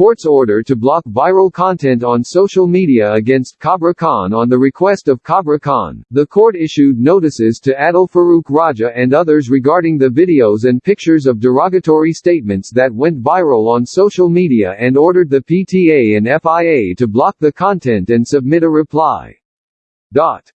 court's order to block viral content on social media against Kubra Khan on the request of Kubra Khan, the court issued notices to Adil Farooq Raja and others regarding the videos and pictures of derogatory statements that went viral on social media and ordered the PTA and FIA to block the content and submit a reply. Dot.